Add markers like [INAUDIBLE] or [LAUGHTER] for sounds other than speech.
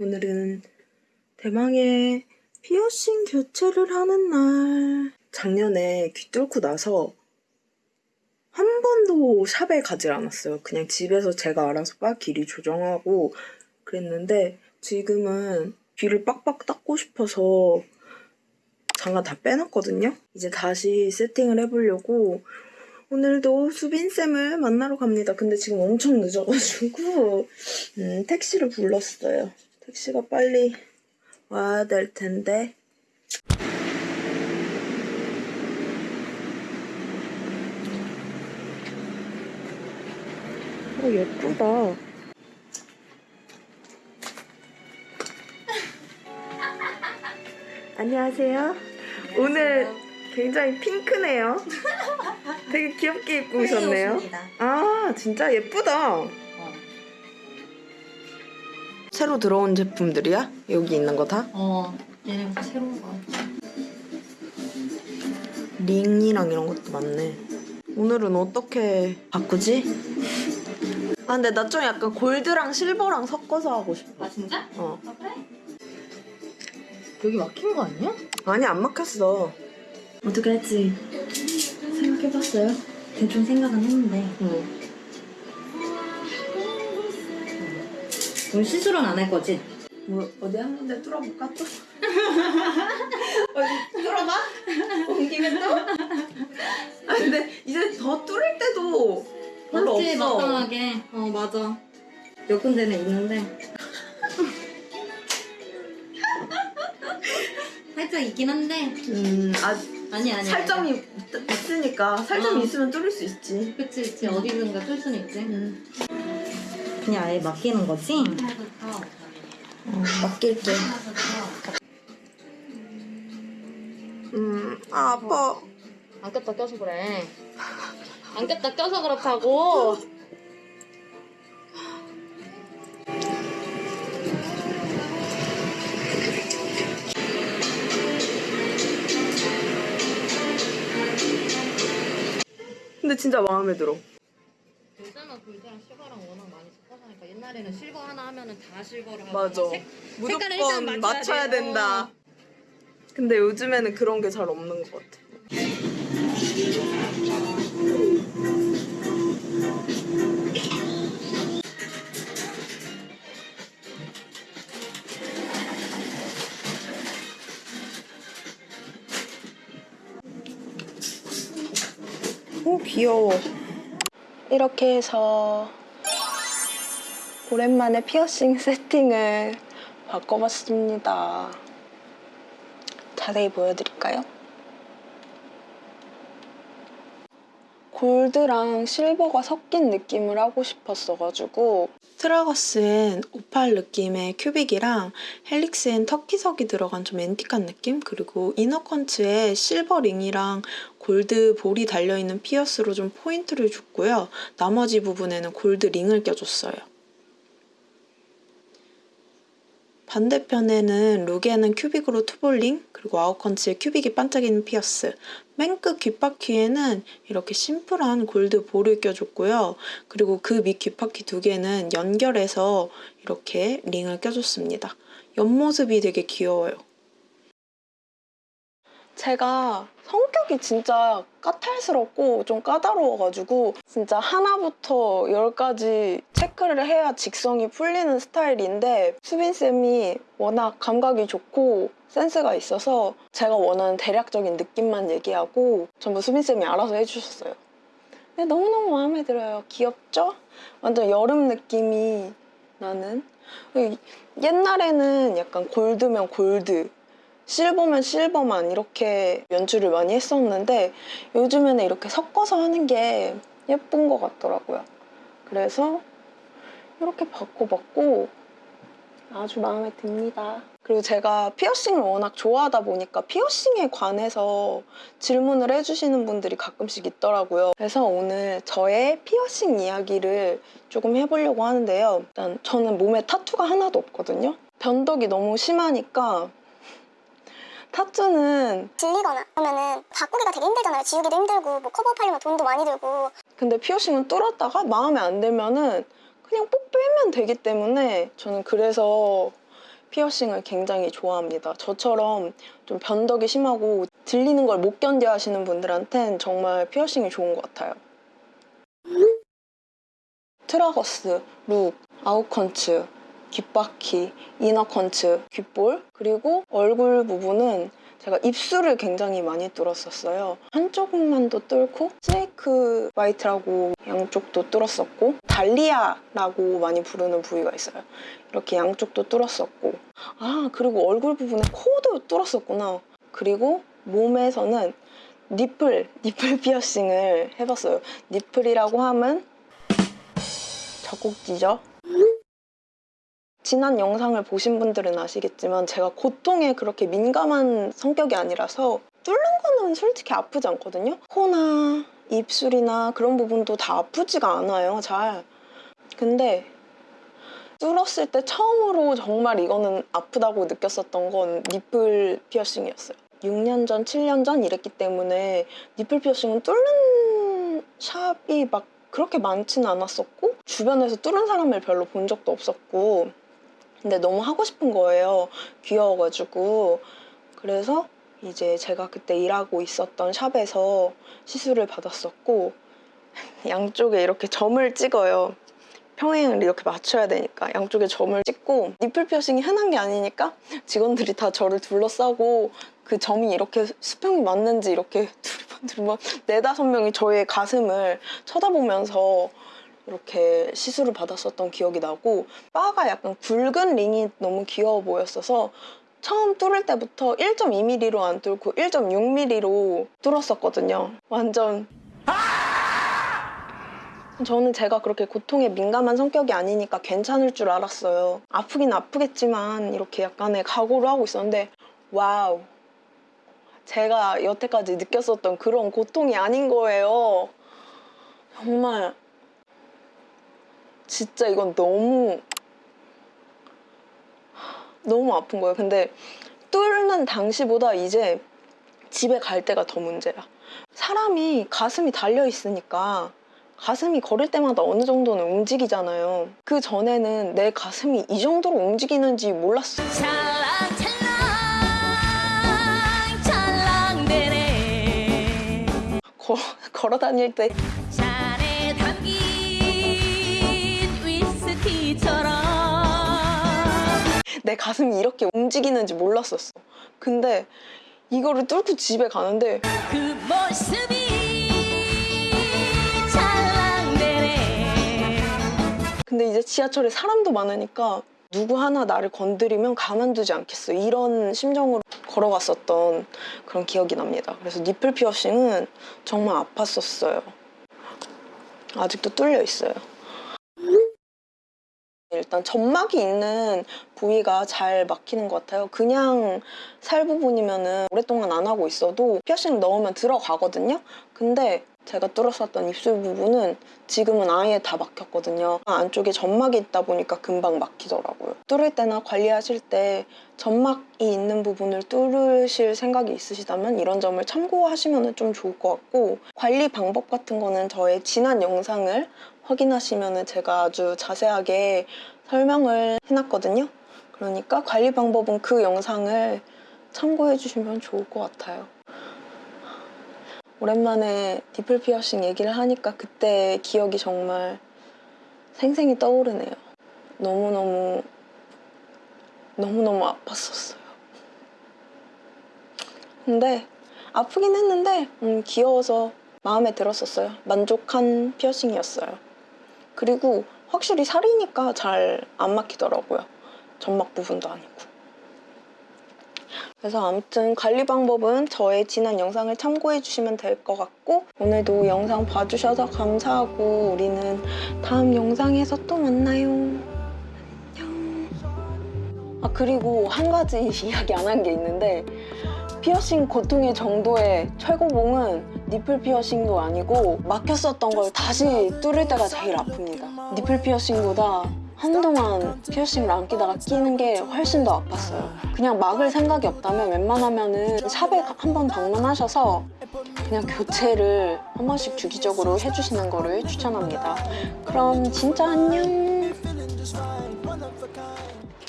오늘은 대망의 피어싱 교체를 하는 날. 작년에 귀 뚫고 나서 한 번도 샵에 가질 않았어요. 그냥 집에서 제가 알아서 빡 길이 조정하고 그랬는데 지금은 귀를 빡빡 닦고 싶어서 장갑 다 빼놨거든요. 이제 다시 세팅을 해보려고 오늘도 수빈쌤을 만나러 갑니다. 근데 지금 엄청 늦어가지고 음, 택시를 불렀어요. 택시가 빨리 와야 될 텐데 어 예쁘다. 안녕하세요. 오늘 굉장히 핑크네요. [LAUGHS] 되게 귀엽게 입고 오셨네요. 아, 진짜 예쁘다. 새로 들어온 제품들이야? 여기 있는 거 다? 어, 얘네가 새로운 거. 링이랑 이런 것도 많네. 오늘은 어떻게 바꾸지? 아, 근데 나 좀 약간 골드랑 실버랑 섞어서 하고 싶어. 아, 진짜? 어. 아, 그래? 여기 막힌 거 아니야? 아니, 안 막혔어. 어떻게 할지 생각해봤어요? 대충 생각은 했는데 응. 오늘 시술은 안 할 거지? 뭐, 어디 한 군데 뚫어볼까 또? [LAUGHS] 어디 뚫어봐? 온 김에 또? [LAUGHS] 아 근데 이제 더 뚫을 때도 별로 맞지, 없어. 마땅하게 어 맞아 몇 군데는 있는데 [LAUGHS] 살짝 있긴 한데 음, 아 아니 아니 살점이 있, 있으니까 살점이 어. 있으면 뚫을 수 있지. 그치 그치 어디든가 뚫 수는 있지 음. 그냥 아예 맡기는 거지? 어, 맡길게. 음, 아 아파. 안 꼈다 껴서 그래 안 꼈다 껴서 그렇다고 근데 진짜 마음에 들어. 요즘은 골드랑 실버랑 워낙 많이 섞어서 하니까 옛날에는 실버 하나 하고 맞아. 색- 무조건 색깔을 일단 맞춰야 맞춰야 돼요. 된다. 근데 요즘에는 그런 게 잘 없는 것 같아. 오 귀여워. 이렇게 해서 오랜만에 피어싱 세팅을 바꿔봤습니다. 자세히 보여드릴까요? 골드랑 실버가 섞인 느낌을 하고 싶었어가지고 tragus엔 오팔 느낌의 큐빅이랑 helix엔 터키석이 들어간 좀 antique한 느낌 그리고 inner conch에 실버 링이랑 골드 볼이 달려있는 피어스로 좀 포인트를 줬고요. 나머지 부분에는 골드 링을 껴줬어요. 반대편에는 rook에는 큐빅으로 two ball ring, 그리고 out conch에 큐빅이 반짝이는 피어스, 맨 끝 귓바퀴에는 이렇게 심플한 골드 볼을 껴줬고요. 그리고 그 밑 귓바퀴 두 개는 연결해서 이렇게 링을 껴줬습니다. 옆모습이 되게 귀여워요. 제가 성격이 진짜 까탈스럽고 좀 까다로워가지고 진짜 하나부터 열까지 체크를 해야 직성이 풀리는 스타일인데 수빈쌤이 워낙 감각이 좋고 센스가 있어서 제가 원하는 대략적인 느낌만 얘기하고 전부 수빈쌤이 알아서 해주셨어요. 근데 너무너무 마음에 들어요. 귀엽죠? 완전 여름 느낌이 나는 옛날에는 약간 골드면 골드 실버면 실버만 이렇게 연출을 많이 했었는데 요즘에는 이렇게 섞어서 하는 게 예쁜 것 같더라고요. 그래서 이렇게 바꿔봤고 아주 마음에 듭니다. 그리고 제가 피어싱을 워낙 좋아하다 보니까 피어싱에 관해서 질문을 해주시는 분들이 가끔씩 있더라고요. 그래서 오늘 저의 피어싱 이야기를 조금 해보려고 하는데요. 일단 저는 몸에 타투가 하나도 없거든요. 변덕이 너무 심하니까 타투는 질리거나 하면은 바꾸기가 되게 힘들잖아요. 지우기도 힘들고 뭐 커버업하려면 돈도 많이 들고 근데 피어싱은 뚫었다가 마음에 안 들면은 그냥 뽁 빼면 되기 때문에 저는 그래서 피어싱을 굉장히 좋아합니다. 저처럼 좀 변덕이 심하고 들리는 걸 못 견뎌 하시는 분들한텐 정말 피어싱이 좋은 것 같아요. tragus, rook, out conch, 귓바퀴, inner conch, 귓볼 그리고 얼굴 부분은 제가 입술을 굉장히 많이 뚫었었어요. 한쪽만도 뚫고 snake bite라고 양쪽도 뚫었었고 dahlia라고 많이 부르는 부위가 있어요. 이렇게 양쪽도 뚫었었고 아 그리고 얼굴 부분에 코도 뚫었었구나. 그리고 몸에서는 nipple, nipple 피어싱을 해봤어요. 니플이라고 하면 젖꼭지죠. 지난 영상을 보신 분들은 아시겠지만 제가 고통에 그렇게 민감한 성격이 아니라서 뚫는 거는 솔직히 아프지 않거든요. 코나 입술이나 그런 부분도 다 아프지가 않아요, 잘. 근데 뚫었을 때 처음으로 정말 이거는 아프다고 느꼈었던 건 니플 피어싱이었어요. 6년 전, 7년 전 이랬기 때문에 니플 피어싱은 뚫는 샵이 막 그렇게 많지는 않았었고 주변에서 뚫은 사람을 별로 본 적도 없었고 근데 너무 하고 싶은 거예요. 귀여워가지고 그래서 이제 제가 그때 일하고 있었던 샵에서 시술을 받았었고 [LAUGHS] 양쪽에 이렇게 점을 찍어요. 평행을 이렇게 맞춰야 되니까 양쪽에 점을 찍고 니플 피어싱이 흔한 게 아니니까 직원들이 다 저를 둘러싸고 그 점이 이렇게 수평이 맞는지 이렇게 [LAUGHS] 두리번 두리번 네다섯 명이 저의 가슴을 쳐다보면서 이렇게 시술을 받았었던 기억이 나고 바가 약간 굵은 링이 너무 귀여워 보였어서 처음 뚫을 때부터 1.2mm로 안 뚫고 1.6mm로 뚫었었거든요. 완전 저는 제가 그렇게 고통에 민감한 성격이 아니니까 괜찮을 줄 알았어요. 아프긴 아프겠지만 이렇게 약간의 각오를 하고 있었는데 Wow. 제가 여태까지 느꼈었던 그런 고통이 아닌 거예요. 정말 진짜 이건 너무 너무 아픈 거예요. 근데 뚫는 당시보다 이제 집에 갈 때가 더 문제야. 사람이 가슴이 달려 있으니까 가슴이 걸을 때마다 어느 정도는 움직이잖아요. 그 전에는 내 가슴이 이 정도로 움직이는지 몰랐어. 찰랑 찰랑 찰랑 대네 거- 걸어 다닐 때 내 가슴이 이렇게 움직이는지 몰랐었어. 근데 이거를 뚫고 집에 가는데 그 근데 이제 지하철에 사람도 많으니까 누구 하나 나를 건드리면 가만두지 않겠어. 이런 심정으로 걸어갔었던 그런 기억이 납니다. 그래서 니플 피어싱은 정말 아팠었어요. 아직도 뚫려 있어요. 일단 점막이 있는 부위가 잘 막히는 것 같아요. 그냥 살 부분이면 은 오랫동안 안 하고 있어도 피어싱 넣으면 들어가거든요. 근데 제가 뚫었었던 입술 부분은 지금은 아예 다 막혔거든요. 안쪽에 점막이 있다 보니까 금방 막히더라고요. 뚫을 때나 관리하실 때 점막이 있는 부분을 뚫으실 생각이 있으시다면 이런 점을 참고하시면 좀 좋을 것 같고 관리 방법 같은 거는 저의 지난 영상을 확인하시면 제가 아주 자세하게 설명을 해놨거든요. 그러니까 관리 방법은 그 영상을 참고해 주시면 좋을 것 같아요. 오랜만에 디플 피어싱 얘기를 하니까 그때 기억이 정말 생생히 떠오르네요. 너무너무 너무너무 아팠었어요. 근데 아프긴 했는데 음, 귀여워서 마음에 들었었어요. 만족한 피어싱이었어요. 그리고 확실히 살이니까 잘 안 막히더라고요. 점막 부분도 아니고. 그래서 아무튼 관리 방법은 저의 지난 영상을 참고해 주시면 될 것 같고 오늘도 영상 봐주셔서 감사하고 우리는 다음 영상에서 또 만나요. 안녕. 아 그리고 한 가지 [LAUGHS] 이야기 안 한 게 있는데 피어싱 고통의 정도의 최고봉은 니플 피어싱도 아니고 막혔었던 걸 다시 뚫을 때가 제일 아픕니다. 니플 피어싱보다 한동안 피어싱을 안 끼다가 끼는 게 훨씬 더 아팠어요. 그냥 막을 생각이 없다면 웬만하면 은 샵에 한번 방문하셔서 그냥 교체를 한 번씩 주기적으로 해주시는 거를 추천합니다. 그럼 진짜 안녕!